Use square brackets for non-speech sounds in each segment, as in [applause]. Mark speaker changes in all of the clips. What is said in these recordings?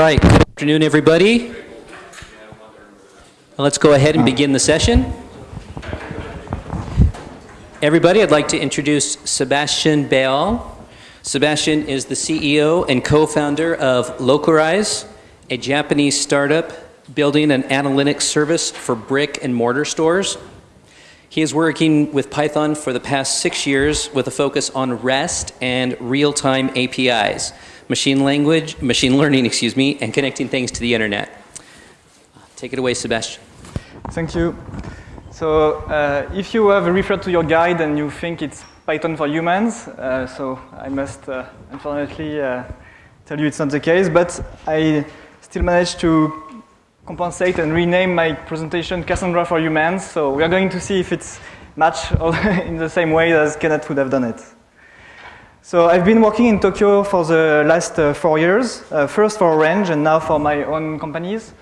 Speaker 1: right, good afternoon, everybody. Let's go ahead and begin the session. Everybody, I'd like to introduce Sebastian Béal. Sebastian is the CEO and co-founder of Locarise, a Japanese startup building an analytics service for brick and mortar stores. He is working with Python for the past six years with a focus on REST and real-time APIs, machine language, machine learning, excuse me, and connecting things to the internet. Take it away, Sebastian.
Speaker 2: Thank you. So uh, if you have referred to your guide and you think it's Python for humans, uh, so I must uh, unfortunately uh, tell you it's not the case, but I still managed to compensate and rename my presentation Cassandra for Humans. So we are going to see if it's matched [laughs] in the same way as Kenneth would have done it. So I've been working in Tokyo for the last uh, four years, uh, first for Orange and now for my own companies,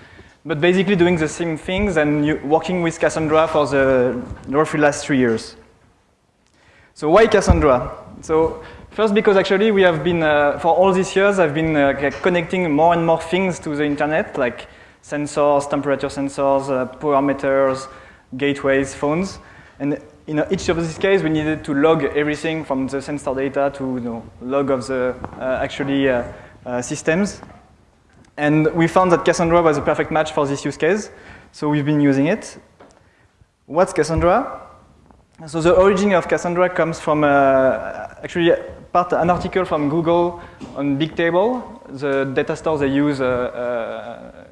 Speaker 2: but basically doing the same things and working with Cassandra for the roughly last three years. So why Cassandra? So first because actually we have been, uh, for all these years, I've been uh, connecting more and more things to the internet, like sensors, temperature sensors, uh, power meters, gateways, phones. And in each of these cases, we needed to log everything from the sensor data to you know, log of the uh, actually uh, uh, systems. And we found that Cassandra was a perfect match for this use case. So we've been using it. What's Cassandra? So the origin of Cassandra comes from uh, actually part an article from Google on Bigtable, the data store they use uh, uh,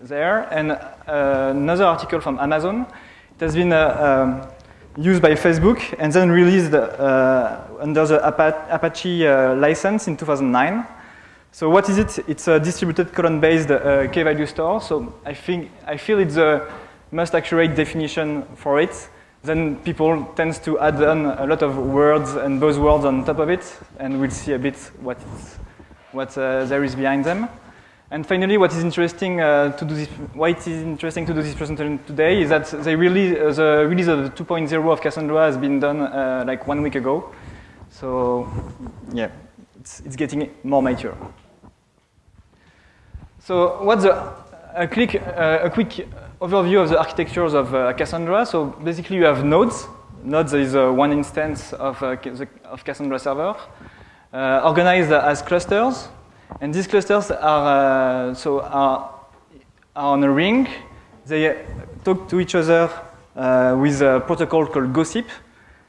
Speaker 2: there, and another article from Amazon. It has been uh, um, used by Facebook and then released uh, under the Apache license in 2009. So what is it? It's a distributed column-based key-value store. So I think I feel it's the most accurate definition for it then people tend to add on a lot of words and buzzwords on top of it, and we'll see a bit what, what uh, there is behind them. And finally, what is interesting uh, to do this, why it is interesting to do this presentation today is that they really, uh, the release of 2.0 of Cassandra has been done uh, like one week ago. So yeah, it's, it's getting more mature. So what's a, a, quick, uh, a quick overview of the architectures of uh, Cassandra. So basically you have nodes. Nodes is uh, one instance of, of Cassandra server, organized as clusters. And these clusters are, uh, so are, are, on a ring. They talk to each other uh, with a protocol called Gossip.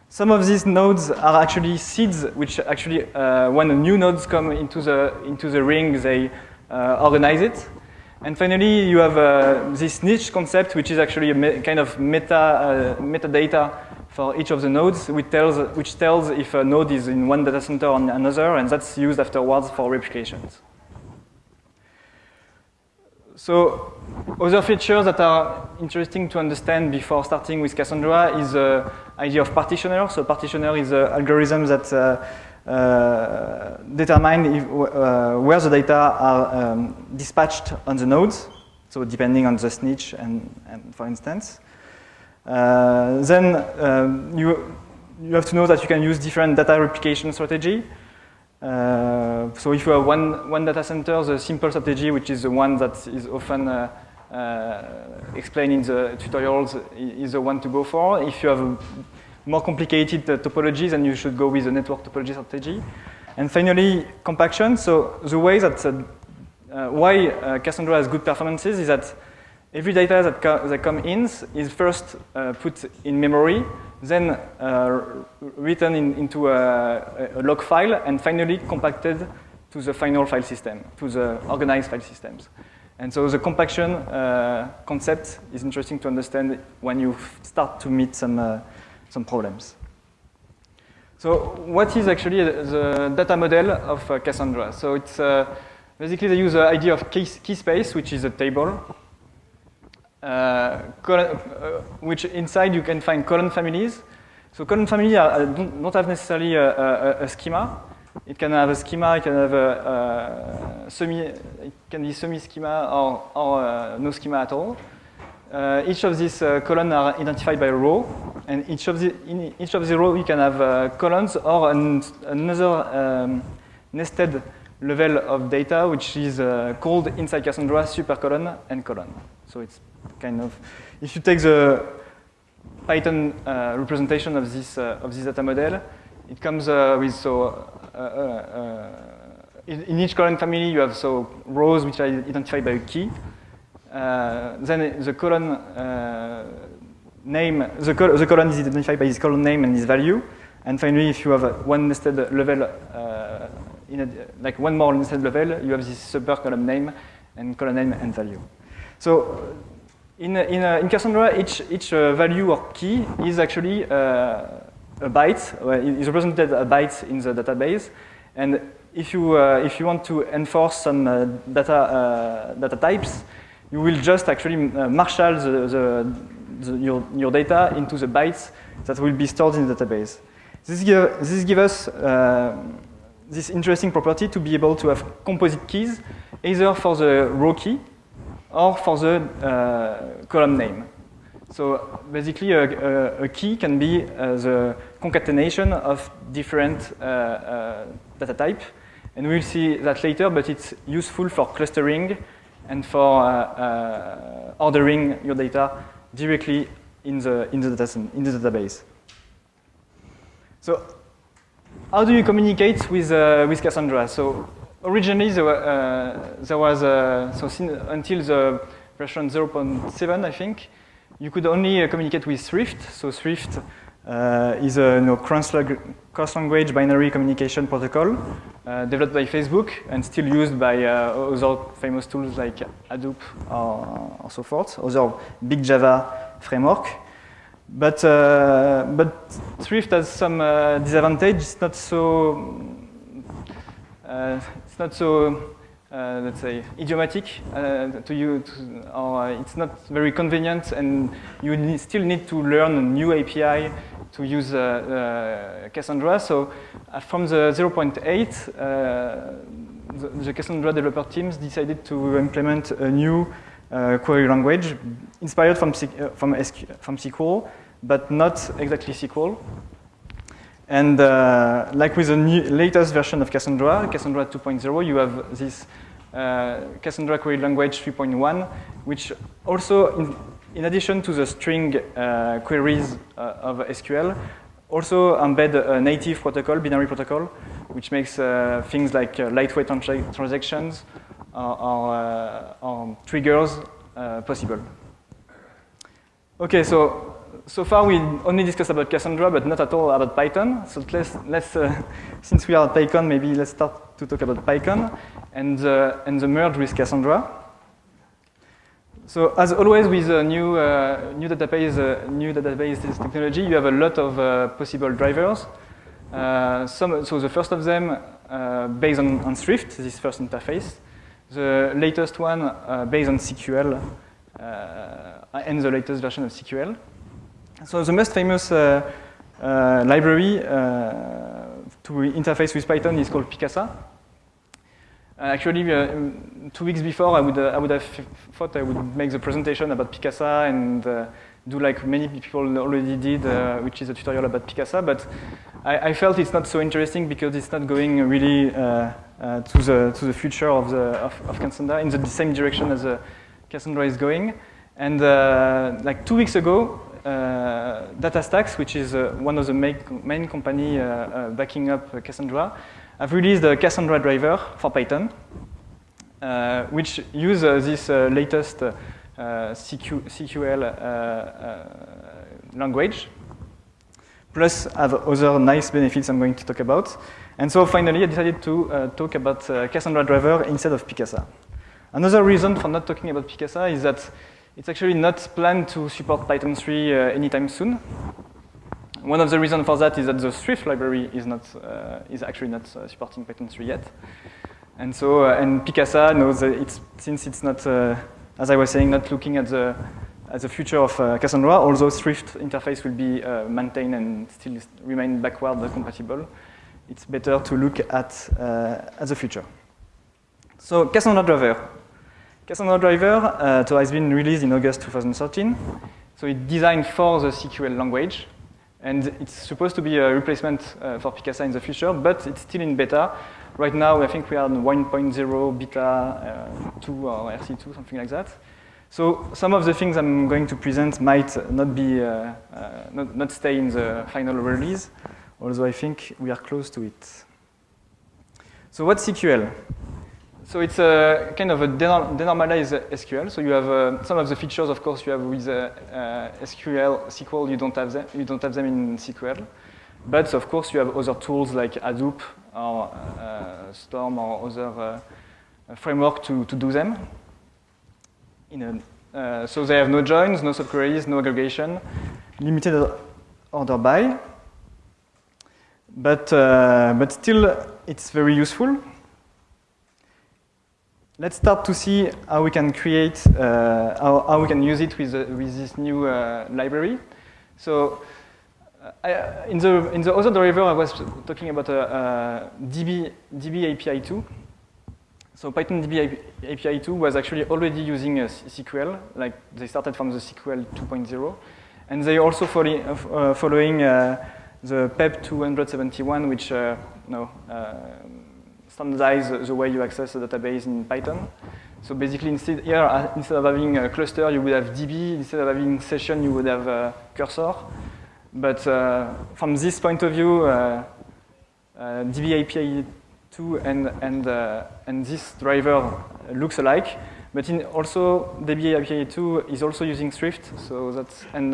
Speaker 2: Some of these nodes are actually seeds, which actually, uh, when new nodes come into the, into the ring, they uh, organize it. And finally, you have uh, this snitch concept, which is actually a kind of meta, uh, metadata for each of the nodes, which tells, which tells if a node is in one data center or another, and that's used afterwards for replications. So other features that are interesting to understand before starting with Cassandra is the idea of partitioner. So partitioner is an algorithm that uh, uh, determine uh, where the data are um, dispatched on the nodes, so depending on the snitch and, and for instance. Uh, then um, you, you have to know that you can use different data replication strategy. Uh, so if you have one, one data center, the simple strategy, which is the one that is often uh, uh, explained in the tutorials, is the one to go for. If you have more complicated topologies, then you should go with the network topology strategy. And finally, compaction. So the way that why Cassandra has good performances is that Every data that, co that comes in is first uh, put in memory, then uh, written in, into a, a, log file, and finally compacted to the final file system, to the organized file systems. And so the compaction uh, concept is interesting to understand when you start to meet some, uh, some problems. So what is actually the data model of uh, Cassandra? So it's uh, basically they use the idea of key, key space, which is a table, uh, uh, which inside you can find column families. So column family are, don't, don't, have necessarily a, a, a, schema. It can have a schema, it can have a, a semi, it can be semi-schema or, or uh, no schema at all. Uh, each of these uh, columns are identified by a row, and each of the in each of the row you can have uh, columns or an, another um, nested level of data, which is uh, called inside Cassandra supercolon and colon. So it's kind of, if you take the Python uh, representation of this, uh, of this data model, it comes uh, with, so, uh, uh, in, in, each column family, you have so rows which are identified by a key. then the column name, the, col the column is identified by its column name and its value. And finally, if you have one nested level, uh, in a, like one more nested level, you have this super column name and column name and value. So in, in, in Cassandra, each, each uh, value or key is actually uh, a byte, is represented a byte in the database. And if you, uh, if you want to enforce some data, data types, you will just actually marshal the, the, the, your, your data into the bytes that will be stored in the database. This, give, this gives us uh, this interesting property to be able to have composite keys, either for the row key or for the uh, column name. So basically, a, a, a key can be uh, the concatenation of different uh, data type. And we'll see that later, but it's useful for clustering and for ordering your data directly in the, in the, data, in the database. So how do you communicate with, uh, with Cassandra? So originally there, uh, there was, uh, so until the version 0.7, I think, you could only uh, communicate with Thrift. So Thrift is a you know, cross-language binary communication protocol developed by Facebook and still used by other famous tools like Hadoop or, or so forth, other big Java framework. But, uh, but Thrift has some uh, disadvantage. It's not so, Uh, it's not so, uh, let's say, idiomatic uh, to you, to, or uh, it's not very convenient, and you need, still need to learn a new API to use uh, uh, Cassandra. So from the 0.8, the, the, Cassandra developer teams decided to implement a new query language inspired from, from, SQ, from SQL, but not exactly SQL. And uh, like with the new, latest version of Cassandra, Cassandra 2.0, you have this uh, Cassandra Query Language 3.1, which also, in, in, addition to the string uh, queries uh, of SQL, also embed a native protocol, binary protocol, which makes uh, things like uh, lightweight transactions or, or, or triggers possible. Okay, so so far we only discussed about Cassandra, but not at all about Python. So let's, let's uh, [laughs] since we are at PyCon, maybe let's start to talk about PyCon and, uh, and the merge with Cassandra. So as always with a new, uh, new database, uh, new database technology, you have a lot of uh, possible drivers. Uh, some, so the first of them based on, on Thrift, this first interface. The latest one based on CQL and the latest version of CQL. So the most famous uh, uh, library uh, to interface with Python is called pycassa. actually, two weeks before, I would, I would have thought I would make the presentation about pycassa and do like many people already did, uh, which is a tutorial about pycassa, but I, I, felt it's not so interesting because it's not going really uh, uh, to, the, to the future of, the, of, of Cassandra in the same direction as Cassandra is going. And like two weeks ago, DataStax, which is uh, one of the main, main company uh, backing up Cassandra, have released a Cassandra driver for Python, which uses this latest CQ, CQL language, plus have other nice benefits I'm going to talk about. And so finally, I decided to uh, talk about uh, Cassandra driver instead of pycassa. Another reason for not talking about pycassa is that it's actually not planned to support Python 3 uh, anytime soon. One of the reasons for that is that the Thrift library is not uh, is actually not uh, supporting Python 3 yet. And so, uh, and pycassa knows that it's, since it's not, uh, as I was saying, not looking at the, at the future of uh, Cassandra, although Thrift interface will be maintained and still remain backward compatible, it's better to look at, at the future. So Cassandra driver, Cassandra driver uh, so has been released in August 2013. So it's designed for the CQL language. And it's supposed to be a replacement uh, for pycassa in the future, but it's still in beta. right now, I think we are on 1.0 beta uh, 2 or RC2, something like that. So some of the things I'm going to present might not be, uh, uh, not, not stay in the final release, although I think we are close to it. So what's SQL? So it's a kind of a denormalized SQL. So you have uh, some of the features, of course, you have with uh, uh, SQL, SQL, you don't have them. You don't have them in SQL. But of course, you have other tools like Hadoop or uh, Storm or other uh, framework to, to do them. A, uh, so they have no joins, no subqueries, no aggregation, limited order by. But, but still, it's very useful. Let's start to see how we can create, uh, how, how, we can use it with, uh, with this new uh, library. So uh, I, in, the, in the other driver, I was talking about a, a DB, DB API 2. So Python DB API 2 was actually already using SQL, like they started from the SQL 2.0. And they also follow, uh, following uh, the PEP 271, which no, standardize the way you access a database in Python. So basically, instead here, uh, instead of having a cluster, you would have DB. Instead of having session, you would have a cursor. But uh, from this point of view, uh, uh, DB API 2 and, and, uh, and this driver looks alike. But in also, DB API 2 is also using Thrift, so that's, and,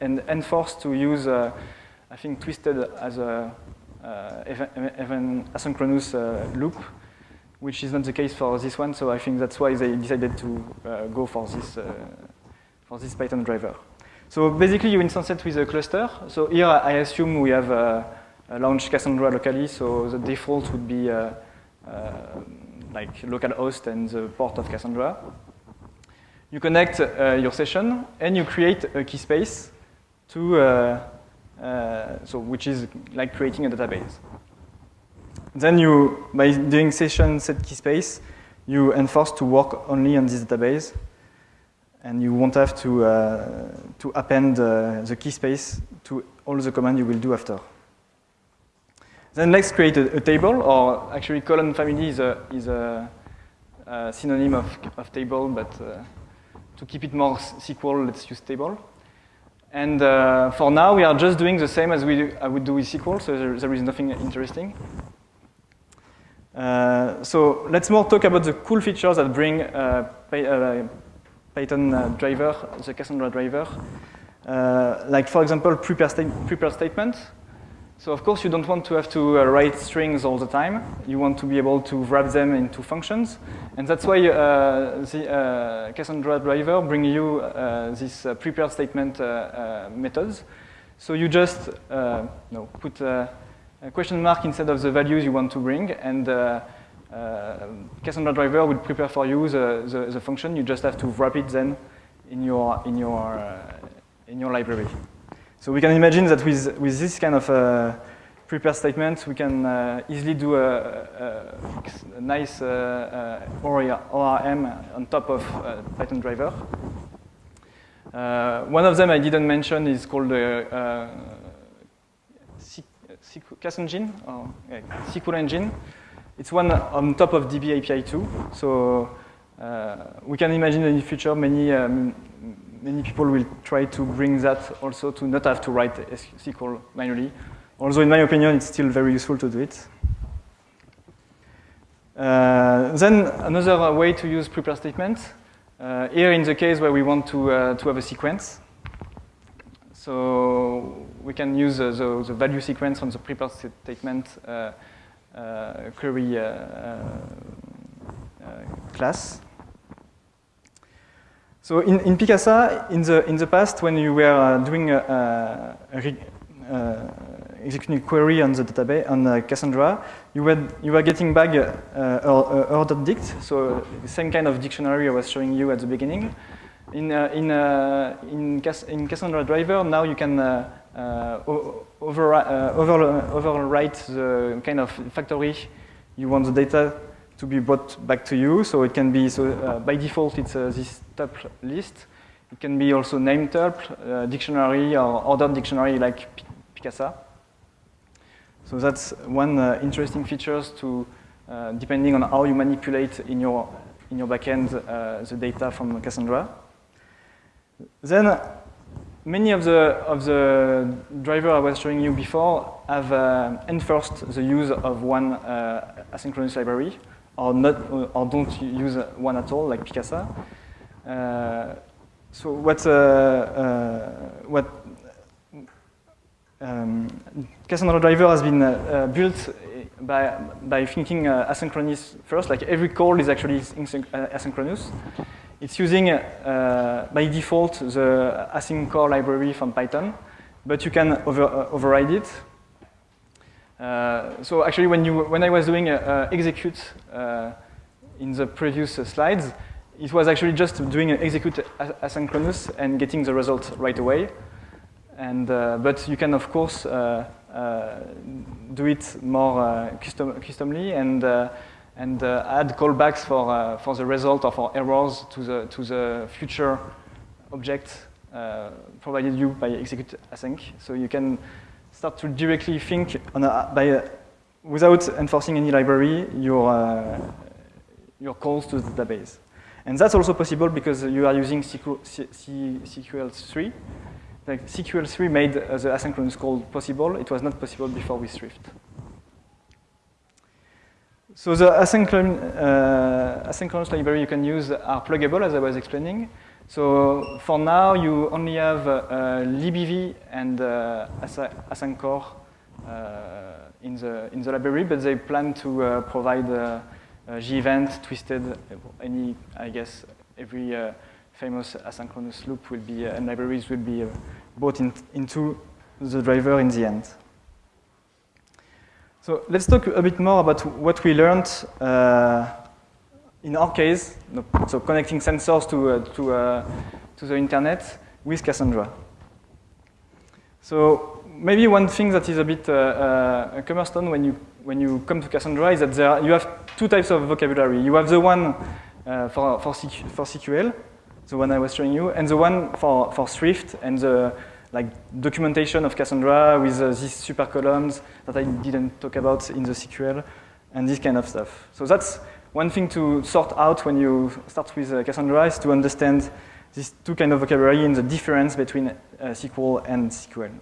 Speaker 2: and enforced to use, uh, I think, Twisted as a even asynchronous uh, loop, which is not the case for this one. So I think that's why they decided to uh, go for this, for this Python driver. So basically, you instance it with a cluster. So here, I assume we have uh, launched Cassandra locally, so the default would be uh, uh, like localhost and the port of Cassandra. You connect your session, and you create a key space to uh, so which is like creating a database. Then you, by doing session set key space, you enforce to work only on this database, and you won't have to uh, to append uh, the key space to all the command you will do after. Then let's create a, a table, or actually column family is a is a, a synonym of, of table, but uh, to keep it more SQL, let's use table. And uh, for now, we are just doing the same as we I would do with SQL, so there, there is nothing interesting. Uh, so let's more talk about the cool features that bring uh, uh Python uh, driver, the Cassandra driver. Like, for example, prepare, sta prepare statement. So of course, you don't want to have to uh, write strings all the time. You want to be able to wrap them into functions. And that's why uh, the uh, Cassandra driver bring you uh, this uh, prepared statement uh, methods. So you just no, put a question mark instead of the values you want to bring, and Cassandra driver would prepare for you the, the, the, function. You just have to wrap it then in your, in your, in your library. So we can imagine that with, with this kind of uh, prepare statement, we can uh, easily do a, a, a nice uh, uh ORM on top of uh, Python driver. Uh, one of them I didn't mention is called uh, Cas engine or SQL engine. It's one on top of DB API 2. So we can imagine in the future many um, many people will try to bring that also to not have to write SQL manually. Although in my opinion, it's still very useful to do it. Uh, then another way to use prepare statements. Uh, here in the case where we want to, uh, to have a sequence. So we can use the, the, value sequence from the prepare statement uh, uh, query uh, class. So in, in pycassa, in the, in the past, when you were uh, doing a, a, a uh, executing a query on the database, on uh, Cassandra, you were, you were getting back uh, ordered dict, so the same kind of dictionary I was showing you at the beginning. In, uh, in, uh, in, Cass in, Cassandra driver, now you can uh, over, over, overwrite the kind of factory you want the data to be brought back to you. So it can be, so uh, by default, it's uh, this tuple list. It can be also named tuple, uh, dictionary, or ordered dictionary like pycassa. So that's one uh, interesting features to, uh, depending on how you manipulate in your, in your backend uh, the data from Cassandra. Then many of the, of the driver I was showing you before have enforced the use of one asynchronous library or, not, or don't use one at all, like pycassa. Uh, so what, uh, uh, what um, Cassandra driver has been built by, by thinking asynchronous first, like every call is actually asynchronous. It's using, uh, by default, the async core library from Python, but you can over, uh, override it. Uh, so actually, when, you, when I was doing execute in the previous slides, it was actually just doing an execute asynchronous and getting the result right away. And, uh, but you can, of course, uh, uh, do it more custom, customly and and uh, add callbacks for, uh, for the result or for errors to the, to the future object uh, provided you by execute async. So you can start to directly think a, by a, without enforcing any library your, uh, your calls to the database. And that's also possible because you are using CQL3. Like CQL3 made uh, the asynchronous call possible. It was not possible before with Thrift. So the asynchronous, uh, asynchronous library you can use are pluggable, as I was explaining. So for now, you only have uh, libev and uh, asyncore uh, in, the, in the library, but they plan to provide uh, gevent, twisted, any, I guess, every famous asynchronous loop will be, and libraries will be brought in, into the driver in the end. So let's talk a bit more about what we learned in our case, so connecting sensors to, uh, to, uh, to the internet with Cassandra. So maybe one thing that is a bit uh, uh, a cornerstone when you, when you come to Cassandra is that there, you have two types of vocabulary. You have the one uh, for, for, CQ, for CQL, the one I was showing you, and the one for, for Thrift and the like documentation of Cassandra with uh, these super columns that I didn't talk about in the SQL and this kind of stuff. So that's one thing to sort out when you start with uh, Cassandra is to understand these two kind of vocabulary and the difference between uh, SQL and SQL.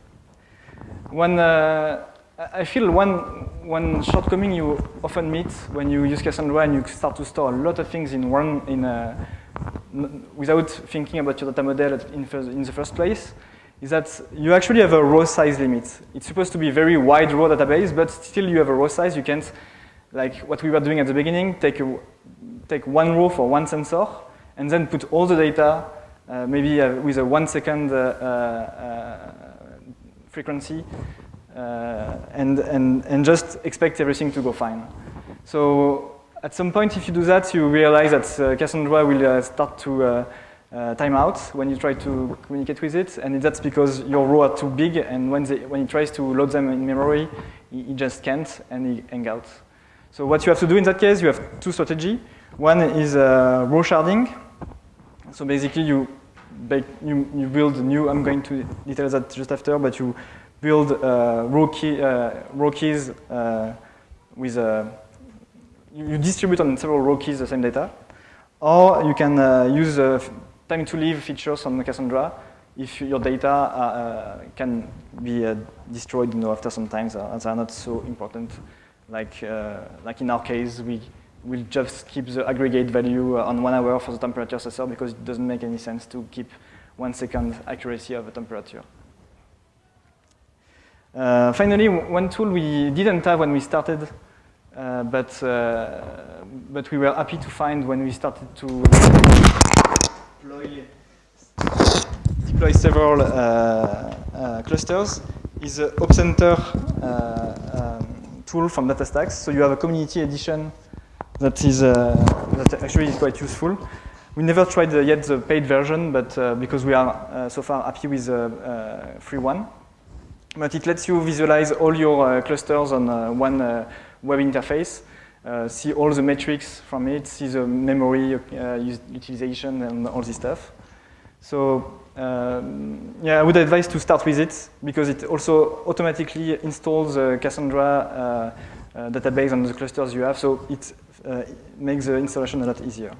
Speaker 2: One, uh, I feel one, one shortcoming you often meet when you use Cassandra and you start to store a lot of things in one, in a, without thinking about your data model in, in the first place is that you actually have a row size limit. It's supposed to be a very wide row database, but still you have a row size. You can't, like what we were doing at the beginning, take, a, take one row for one sensor, and then put all the data, uh, maybe uh, with a one second uh, uh frequency, uh, and, and, and just expect everything to go fine. So at some point, if you do that, you realize that uh, Cassandra will start to uh, timeout when you try to communicate with it, and that's because your row are too big, and when, they, when it tries to load them in memory, it, just can't, and it hangs out. So what you have to do in that case, you have two strategy. One is uh, row sharding. So basically, you, you, you build new, I'm going to detail that just after, but you build uh, row, key, uh, row keys uh, with a, you distribute on several row keys the same data. Or you can uh, use time to live features on Cassandra if your data uh, can be uh, destroyed you know, after some time, uh, they are not so important. Like, uh, like in our case, we will just keep the aggregate value uh, on one hour for the temperature sensor because it doesn't make any sense to keep one second accuracy of the temperature. Uh, finally, one tool we didn't have when we started, but, but we were happy to find when we started to deploy, deploy several uh, uh, clusters is the Uh, from DataStax. So you have a community edition that is uh, that actually is quite useful. We never tried yet the paid version, but uh, because we are uh, so far happy with the free one. But it lets you visualize all your clusters on one web interface. Uh, see all the metrics from it, see the memory uh, utilization and all this stuff. So um, yeah, I would advise to start with it because it also automatically installs uh, Cassandra uh, database on the clusters you have, so it, uh, makes the installation a lot easier.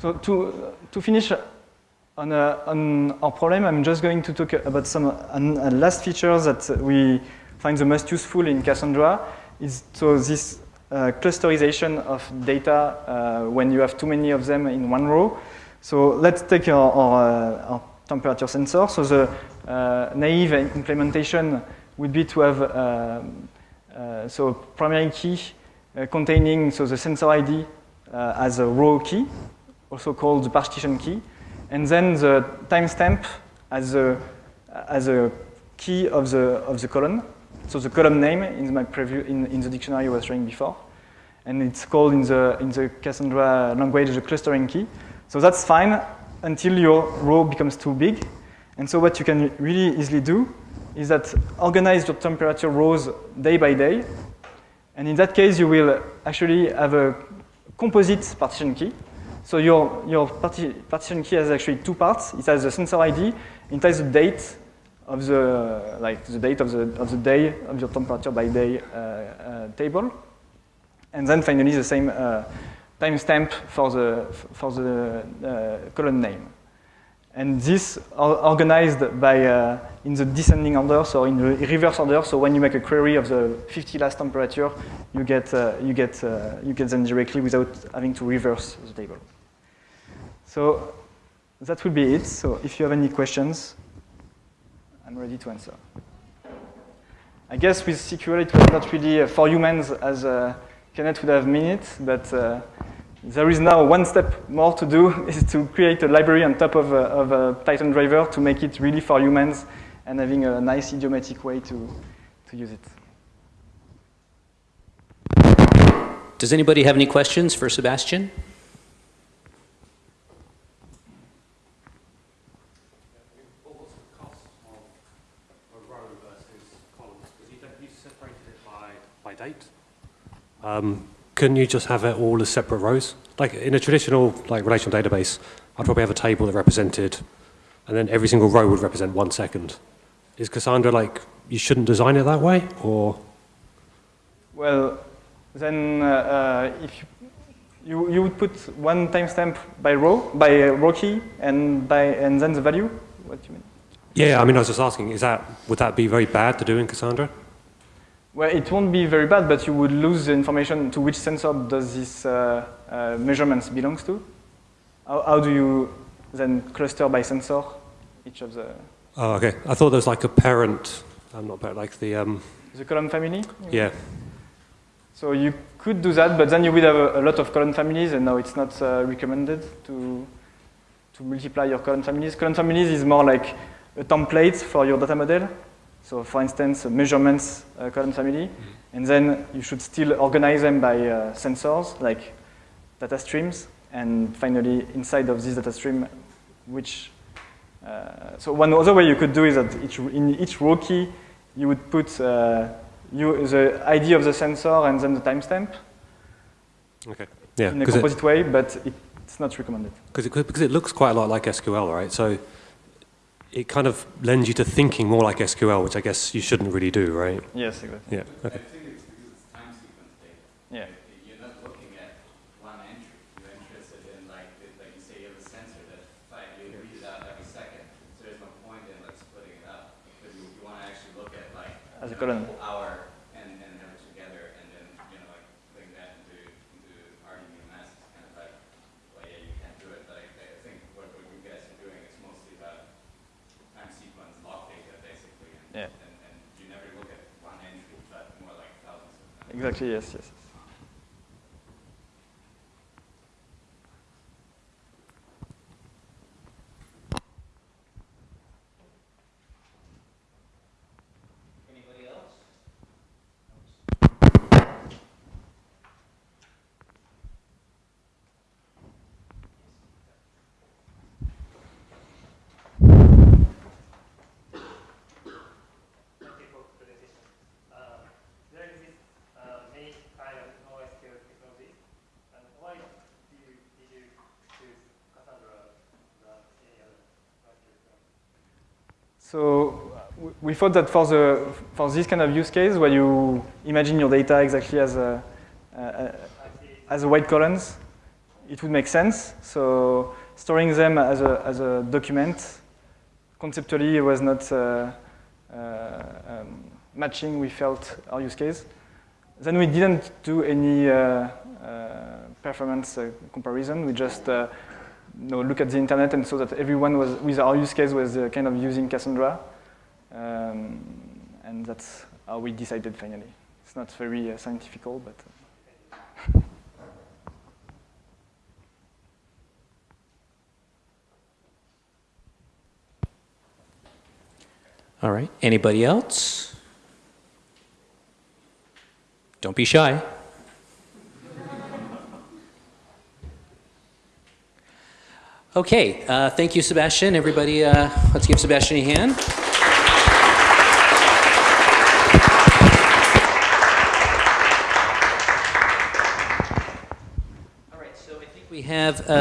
Speaker 2: So to, to finish on, uh, on our problem, I'm just going to talk about some uh, last features that we find the most useful in Cassandra. Is so this uh, clusterization of data uh, when you have too many of them in one row. So let's take our, our, uh, our temperature sensor. So the uh, naive implementation would be to have um, so primary key containing so the sensor ID as a raw key, also called the partition key, and then the timestamp as a, as a key of the, of the column. So the column name in, my preview, in, in the dictionary I was showing before. And it's called in the, in the Cassandra language the clustering key. So that's fine until your row becomes too big. And so what you can really easily do is that organize your temperature rows day by day. And in that case, you will actually have a composite partition key. So your, your parti partition key has actually two parts. It has the sensor ID, it has the date of the, like the date of the, of the day of your temperature by day uh, uh, table. And then finally the same uh, timestamp for the, for the uh, column name. And this organized by, uh, in the descending order, so in the reverse order. So when you make a query of the 50 last temperature, you get, uh, you get, uh, you get them directly without having to reverse the table. So that will be it. So if you have any questions, I'm ready to answer. I guess with CQL it was not really uh, for humans as uh, Kenneth would have minutes, but uh, there is now one step more to do [laughs] is to create a library on top of a, of a, Python driver to make it really for humans and having a nice idiomatic way to, to use it.
Speaker 1: Does anybody have any questions for Sebastian?
Speaker 3: by date. Um, couldn't you just have it all as separate rows? Like in a traditional like relational database, I'd probably have a table that represented, and then every single row would represent one second. Is Cassandra like, you shouldn't design it that way, or?
Speaker 2: Well, then uh, uh, if you, you, you would put one timestamp by row, by row key, and, by, and then the value? What do you mean?
Speaker 3: Yeah, I mean, I was just asking, is that, would that be very bad to do in Cassandra?
Speaker 2: Well, it won't be very bad, but you would lose the information to which sensor does this uh, uh, measurements belongs to. How, how, do you then cluster by sensor each of the...
Speaker 3: Oh, okay. I thought there was like a parent, I'm not parent, like the... Um...
Speaker 2: The column family?
Speaker 3: Yeah.
Speaker 2: So you could do that, but then you would have a, a lot of column families, and now it's not uh, recommended to, to multiply your column families. Column families is more like a template for your data model. So for instance, measurements uh, column family, mm -hmm. and then you should still organize them by uh, sensors, like data streams, and finally inside of this data stream, which, uh, so one other way you could do is that each, in each row key, you would put uh, you, the ID of the sensor and then the timestamp.
Speaker 3: Okay. Yeah.
Speaker 2: In a composite it, way, but it's not recommended.
Speaker 3: Because it, because it looks quite a lot like SQL, right? So it kind of lends you to thinking more like SQL, which I guess you shouldn't really do, right?
Speaker 2: Yes, exactly.
Speaker 3: Yeah, okay.
Speaker 4: I think it's because it's time sequence data.
Speaker 2: Yeah.
Speaker 4: You're not looking at one entry. You're interested in, like, like you say, you have a sensor that you read it out every second. So there's no point in like splitting it up. Because you, you want to actually look at like
Speaker 2: As a column.
Speaker 4: hour
Speaker 2: Exactly, yes, yes. So we thought that for the for this kind of use case where you imagine your data exactly as a, as a white columns, it would make sense. So storing them as a as a document conceptually was not uh, uh, um, matching. We felt our use case. Then we didn't do any uh, uh, performance uh, comparison. We just you know, look at the internet and saw that everyone was with our use case was uh, kind of using Cassandra, um, and that's how we decided finally. It's not very uh, scientifical, but. uh, [laughs]
Speaker 1: All right. Anybody else? Don't be shy. Okay. Uh, thank you, Sebastian. Everybody, uh, let's give Sebastian a hand. All right. So I think we have uh,